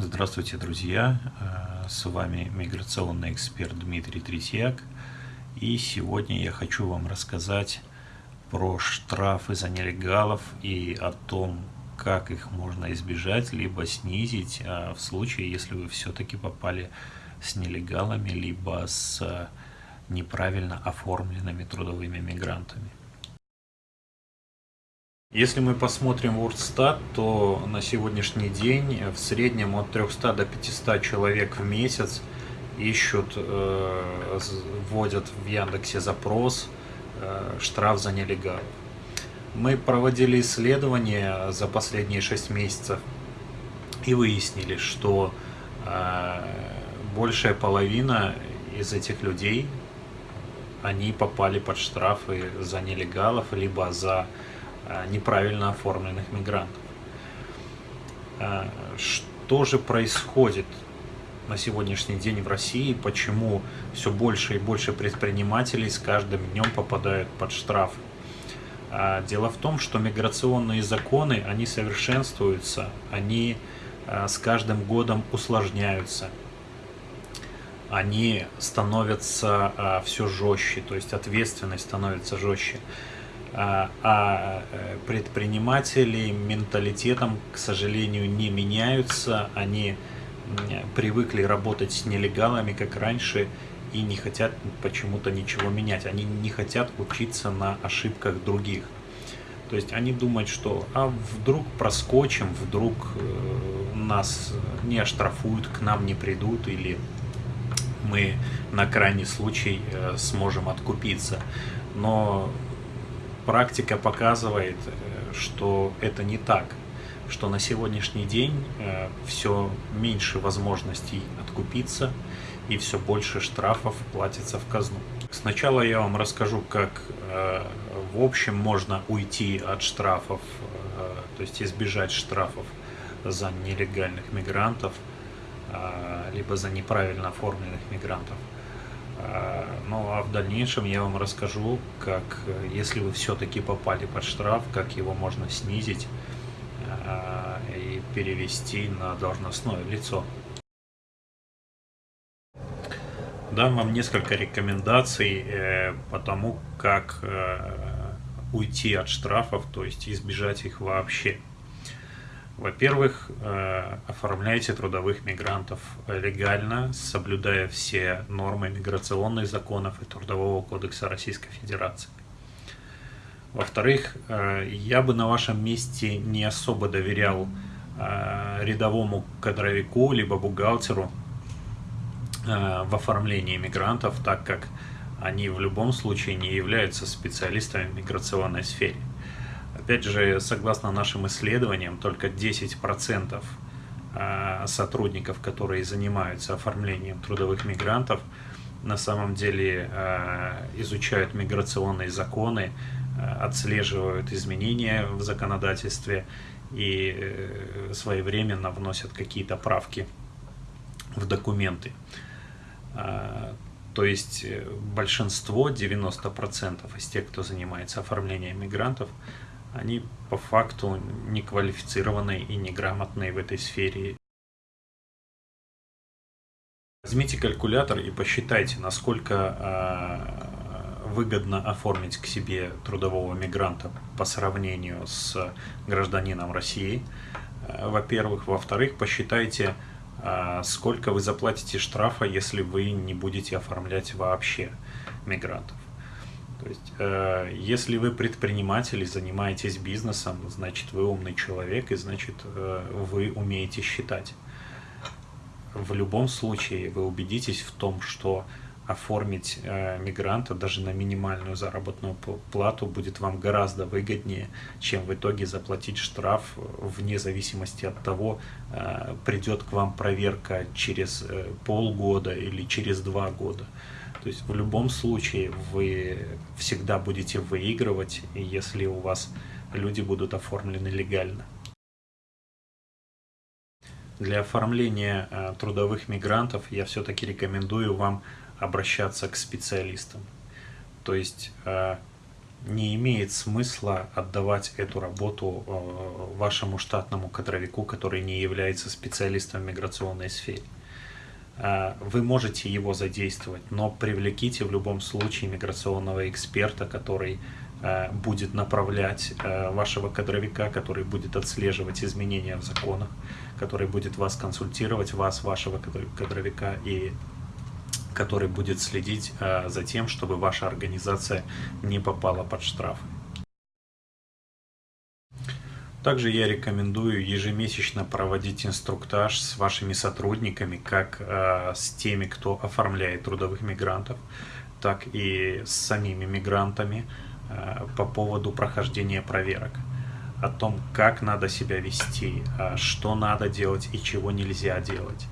Здравствуйте, друзья! Э, с вами миграционный эксперт Дмитрий Третьяк. И сегодня я хочу вам рассказать про штрафы за нелегалов и о том, как их можно избежать, либо снизить а в случае, если вы все-таки попали с нелегалами, либо с неправильно оформленными трудовыми мигрантами. Если мы посмотрим WordStat, то на сегодняшний день в среднем от 300 до 500 человек в месяц ищут, э, вводят в Яндексе запрос э, штраф за нелегал. Мы проводили исследования за последние 6 месяцев и выяснили, что э, большая половина из этих людей, они попали под штрафы за нелегалов, либо за неправильно оформленных мигрантов. Э, что же происходит на сегодняшний день в России, почему все больше и больше предпринимателей с каждым днем попадают под штраф? Э, дело в том, что миграционные законы, они совершенствуются, они с каждым годом усложняются, они становятся все жестче, то есть ответственность становится жестче. А, а э, предприниматели менталитетом, к сожалению, не меняются. Они привыкли работать с нелегалами, как раньше, и не хотят почему-то ничего менять. Они не хотят учиться на ошибках других. То есть они думают, что а вдруг проскочим, вдруг э, нас не оштрафуют, к нам не придут, или мы на крайний случай э, сможем откупиться. Но практика показывает, э, что это не так, что на сегодняшний день э, все меньше возможностей откупиться и все больше штрафов платится в казну. Сначала я вам расскажу, как э, в общем можно уйти от штрафов, то есть избежать штрафов за нелегальных мигрантов, либо за неправильно оформленных мигрантов. А, ну а в дальнейшем я вам расскажу, как, если вы все-таки попали под штраф, как его можно снизить а, и перевести на должностное лицо. Дам вам несколько рекомендаций э, по тому, как э, уйти от штрафов, то есть избежать их вообще. Во-первых, э, оформляйте трудовых мигрантов легально, соблюдая все нормы миграционных законов и Трудового кодекса Российской Федерации. Во-вторых, э, я бы на вашем месте не особо доверял э, рядовому кадровику либо бухгалтеру в оформлении мигрантов, так как они в любом случае не являются специалистами в миграционной сфере. Опять же, согласно нашим исследованиям, только 10% а, сотрудников, которые занимаются оформлением трудовых мигрантов, на самом деле а, изучают миграционные законы, а, отслеживают изменения в законодательстве и э, своевременно вносят какие-то правки в документы. То есть э, большинство, 90% из тех, кто занимается оформлением мигрантов, они по факту неквалифицированные и неграмотные в этой сфере. Возьмите калькулятор и посчитайте, насколько э, выгодно оформить к себе трудового мигранта по сравнению с гражданином России. Э, во-первых. Во-вторых, посчитайте, э, сколько вы заплатите штрафа, если вы не будете оформлять вообще мигрантов. То есть, э, если вы предприниматель и занимаетесь бизнесом, значит, вы умный человек, и значит, э, вы умеете считать. В любом случае, вы убедитесь в том, что оформить э, мигранта даже на минимальную заработную плату будет вам гораздо выгоднее, чем в итоге заплатить штраф вне зависимости от того, э, придет к вам проверка через э, полгода или через два года. То есть в любом случае вы всегда будете выигрывать, если у вас люди будут оформлены легально. Для оформления э, трудовых мигрантов я все-таки рекомендую вам обращаться к специалистам. То есть э, не имеет смысла отдавать эту работу э, вашему штатному кадровику, который не является специалистом в миграционной сфере. Э, вы можете его задействовать, но привлеките в любом случае миграционного эксперта, который будет направлять вашего кадровика, который будет отслеживать изменения в законах, который будет вас консультировать, вас, вашего кадровика, и который будет следить э, за тем, чтобы ваша организация не попала под штрафы. Также я рекомендую ежемесячно проводить инструктаж с вашими сотрудниками, как э, с теми, кто оформляет трудовых мигрантов, так и с самими мигрантами э, по поводу прохождения проверок. О том, как надо себя вести, что надо делать и чего нельзя делать.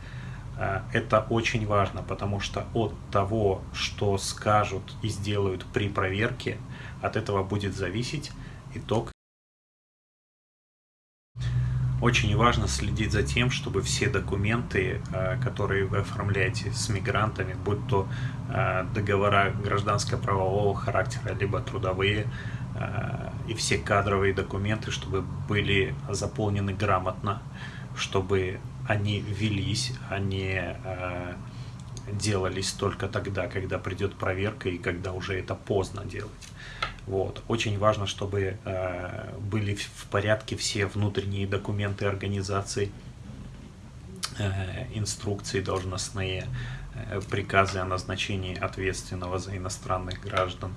Э, это очень важно, потому что от того, что скажут и сделают при проверке, от этого будет зависеть итог. Очень важно следить за тем, чтобы все документы, э, которые вы оформляете с мигрантами, будь то э, договора гражданско-правового характера, либо трудовые, и все кадровые документы, чтобы были заполнены грамотно, чтобы они велись, они э, делались только тогда, когда придет проверка и когда уже это поздно делать. Вот. Очень важно, чтобы э, были в порядке все внутренние документы организации, э, инструкции должностные, приказы о назначении ответственного за иностранных граждан,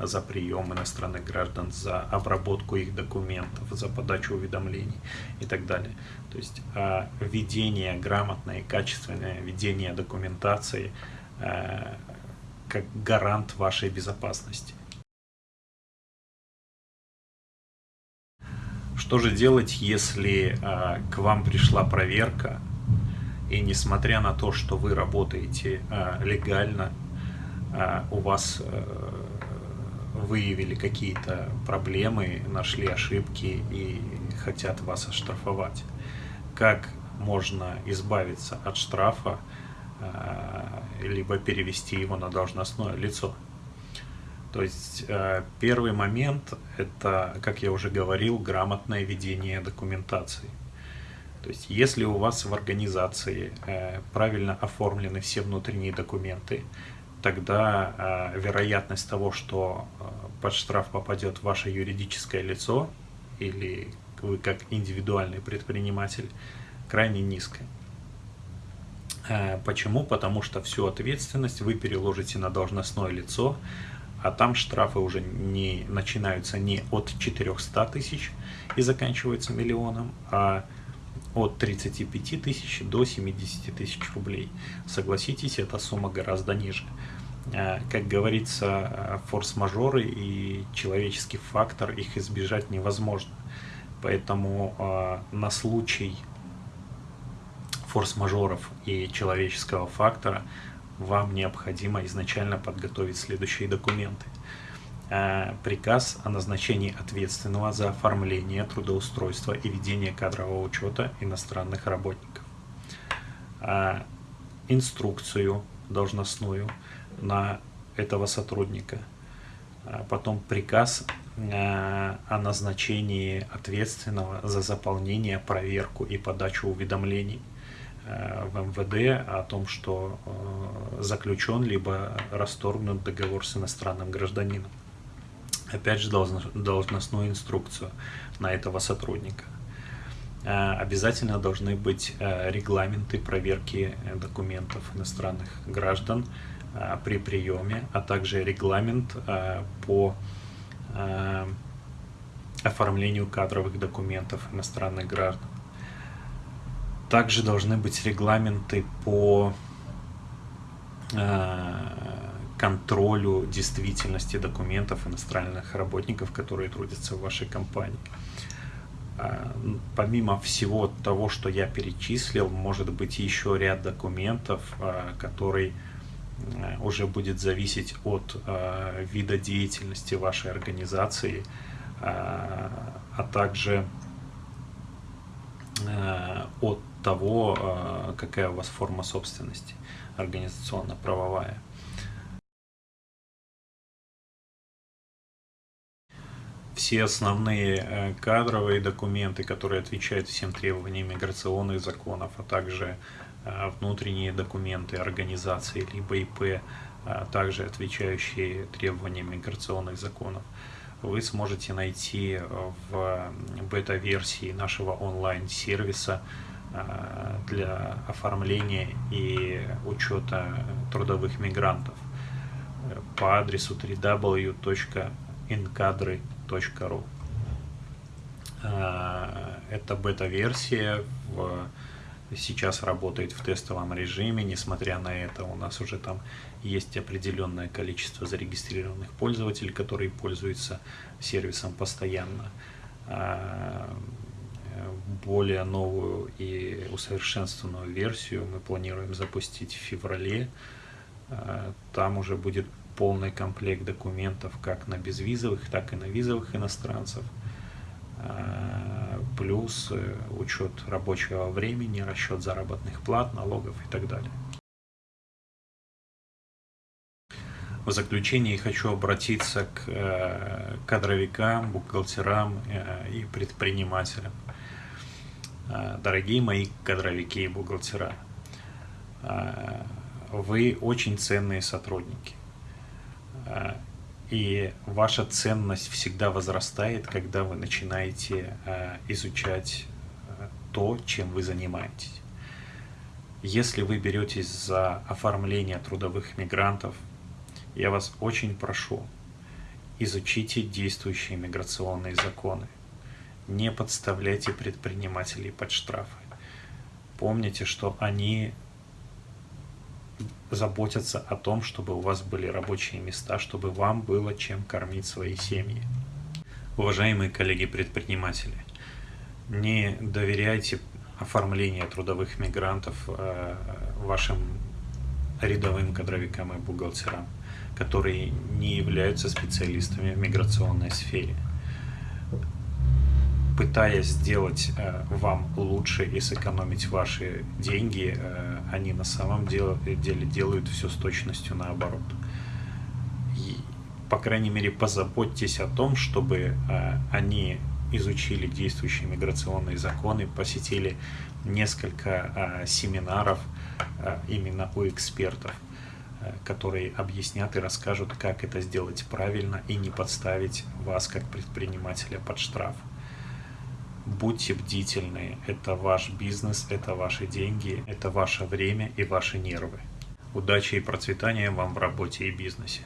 за прием иностранных граждан, за обработку их документов, за подачу уведомлений и так далее. То есть э, ведение, грамотное и качественное ведение документации э, как гарант вашей безопасности. Что же делать, если э, к вам пришла проверка, и несмотря на то, что вы работаете э, легально, э, у вас э, выявили какие-то проблемы, нашли ошибки и хотят вас оштрафовать. Как можно избавиться от штрафа, э, либо перевести его на должностное лицо? То есть э, первый момент – это, как я уже говорил, грамотное ведение документации. То есть если у вас в организации э, правильно оформлены все внутренние документы, тогда э, вероятность того, что э, под штраф попадет ваше юридическое лицо или вы как индивидуальный предприниматель, крайне низкая. Почему? Потому что всю ответственность вы переложите на должностное лицо, а там штрафы уже не начинаются не от 400 тысяч и заканчиваются миллионом, а от 35 тысяч до 70 тысяч рублей. Согласитесь, эта сумма гораздо ниже. Э, как говорится, э, форс-мажоры и человеческий фактор, их избежать невозможно. Поэтому э, на случай форс-мажоров и человеческого фактора вам необходимо изначально подготовить следующие документы. Приказ о назначении ответственного за оформление трудоустройства и ведение кадрового учета иностранных работников. Инструкцию должностную на этого сотрудника. А потом приказ о назначении ответственного за заполнение, проверку и подачу уведомлений в МВД о том, что заключен либо расторгнут договор с иностранным гражданином. Опять же, должностную инструкцию на этого сотрудника. Обязательно должны быть регламенты проверки документов иностранных граждан, Э, при приеме, а также регламент э, по э, оформлению кадровых документов иностранных граждан. Также должны быть регламенты по контролю действительности документов иностранных работников, которые трудятся в вашей компании. Помимо всего того, что я перечислил, может быть еще ряд документов, который Э, уже будет зависеть от вида деятельности вашей организации, а также от того, какая у вас форма собственности организационно-правовая. Все основные кадровые документы, которые отвечают всем требованиям миграционных законов, а также внутренние документы организации либо ИП, а также отвечающие требованиям миграционных законов, вы сможете найти в бета-версии нашего онлайн-сервиса для оформления и учета трудовых мигрантов по адресу www.incadry.ru. Это бета-версия, сейчас работает в тестовом режиме, несмотря на это у нас уже там есть определенное количество зарегистрированных пользователей, которые пользуются сервисом постоянно. Более новую и усовершенствованную версию мы планируем запустить в феврале. Там уже будет полный комплект документов как на безвизовых, так и на визовых иностранцев. Плюс э, учет рабочего времени, расчет заработных плат, налогов и так далее. В заключение хочу обратиться к э, кадровикам, бухгалтерам э, и предпринимателям. Дорогие мои кадровики и бухгалтера, вы очень ценные сотрудники. И ваша ценность всегда возрастает, когда вы начинаете изучать то, чем вы занимаетесь. Если вы беретесь за оформление трудовых мигрантов, я вас очень прошу, изучите действующие миграционные законы. Не подставляйте предпринимателей под штрафы. Помните, что они заботятся о том, чтобы у вас были рабочие места, чтобы вам было чем кормить свои семьи. Уважаемые коллеги-предприниматели, не доверяйте оформление трудовых мигрантов э, вашим рядовым кадровикам и бухгалтерам, которые не являются специалистами в миграционной сфере. Пытаясь сделать э, вам лучше и сэкономить ваши деньги, э, они на самом деле, делают все с точностью наоборот. И, по крайней мере, позаботьтесь о том, чтобы они изучили действующие миграционные законы, посетили несколько а, семинаров а, именно у экспертов, а, которые объяснят и расскажут, как это сделать правильно и не подставить вас как предпринимателя под штраф. Будьте бдительны, это ваш бизнес, это ваши деньги, это ваше время и ваши нервы. Удачи и процветания вам в работе и бизнесе.